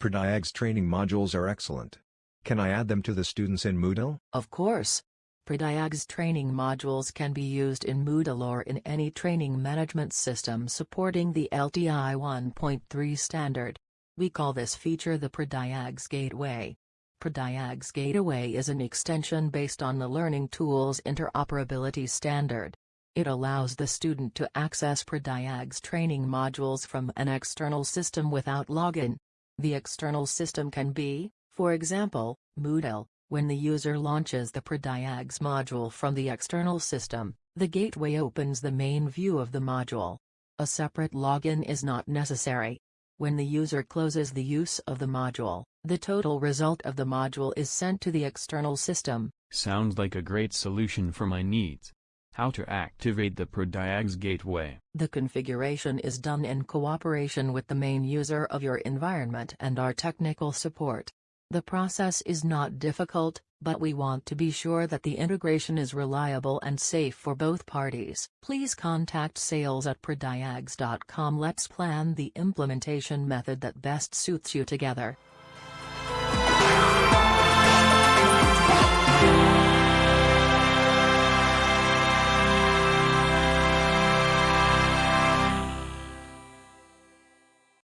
ProDiag's training modules are excellent. Can I add them to the students in Moodle? Of course. ProDiag's training modules can be used in Moodle or in any training management system supporting the LTI 1.3 standard. We call this feature the ProDiag's Gateway. ProDiag's Gateway is an extension based on the Learning Tools Interoperability Standard. It allows the student to access ProDiag's training modules from an external system without login. The external system can be, for example, Moodle. When the user launches the ProDiag's module from the external system, the gateway opens the main view of the module. A separate login is not necessary. When the user closes the use of the module, the total result of the module is sent to the external system. Sounds like a great solution for my needs. How to activate the ProDiag's gateway. The configuration is done in cooperation with the main user of your environment and our technical support. The process is not difficult, but we want to be sure that the integration is reliable and safe for both parties. Please contact sales at prodiags.com. Let's plan the implementation method that best suits you together.